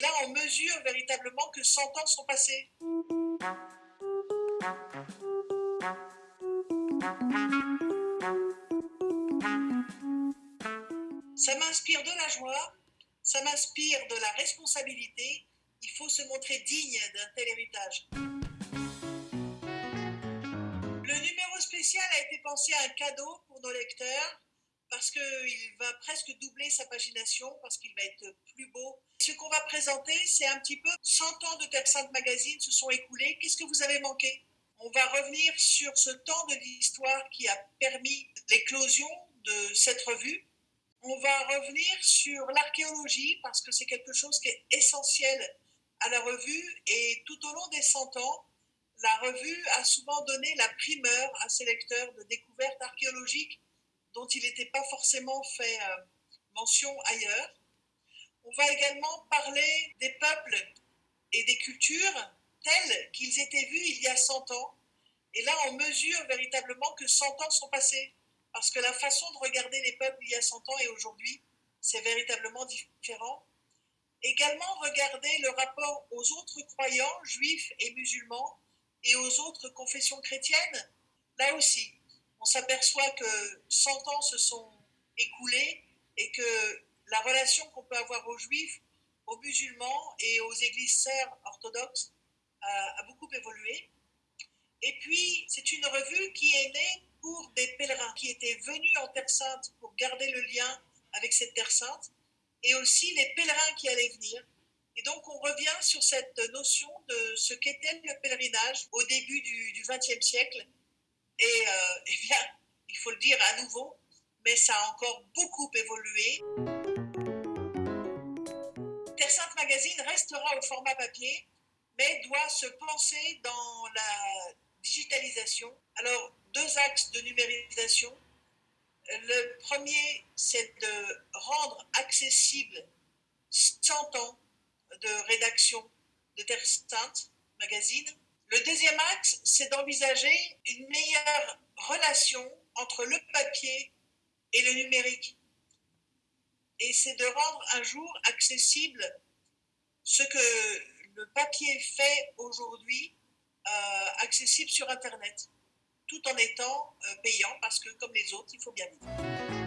Là, on mesure véritablement que 100 ans sont passés. Ça m'inspire de la joie, ça m'inspire de la responsabilité. Il faut se montrer digne d'un tel héritage. Le numéro spécial a été pensé à un cadeau pour nos lecteurs parce qu'il va presque doubler sa pagination, parce qu'il va être plus beau. Ce qu'on va présenter, c'est un petit peu 100 ans de Terre Sainte Magazine se sont écoulés. Qu'est-ce que vous avez manqué? On va revenir sur ce temps de l'histoire qui a permis l'éclosion de cette revue. On va revenir sur l'archéologie, parce que c'est quelque chose qui est essentiel à la revue. Et tout au long des 100 ans, la revue a souvent donné la primeur à ses lecteurs de découvertes archéologiques dont il n'était pas forcément fait euh, mention ailleurs. On va également parler des peuples et des cultures tels qu'ils étaient vus il y a 100 ans. Et là, on mesure véritablement que 100 ans sont passés. Parce que la façon de regarder les peuples il y a 100 ans et aujourd'hui, c'est véritablement différent. Également, regarder le rapport aux autres croyants, juifs et musulmans, et aux autres confessions chrétiennes. Là aussi, on s'aperçoit que 100 ans se sont écoulés et que la relation qu'on peut avoir aux juifs, aux musulmans et aux églises sœurs orthodoxes a, a beaucoup évolué. Et puis, c'est une revue qui est née pour des pèlerins qui étaient venus en Terre Sainte pour garder le lien avec cette Terre Sainte, et aussi les pèlerins qui allaient venir. Et donc, on revient sur cette notion de ce qu'était le pèlerinage au début du XXe siècle et euh, eh bien, il faut le dire à nouveau, mais ça a encore beaucoup évolué. Terre Sainte Magazine restera au format papier, mais doit se penser dans la digitalisation. Alors, deux axes de numérisation. Le premier, c'est de rendre accessible 100 ans de rédaction de Terre Sainte Magazine le deuxième axe, c'est d'envisager une meilleure relation entre le papier et le numérique. Et c'est de rendre un jour accessible ce que le papier fait aujourd'hui, euh, accessible sur Internet, tout en étant euh, payant, parce que comme les autres, il faut bien vivre.